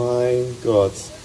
My god.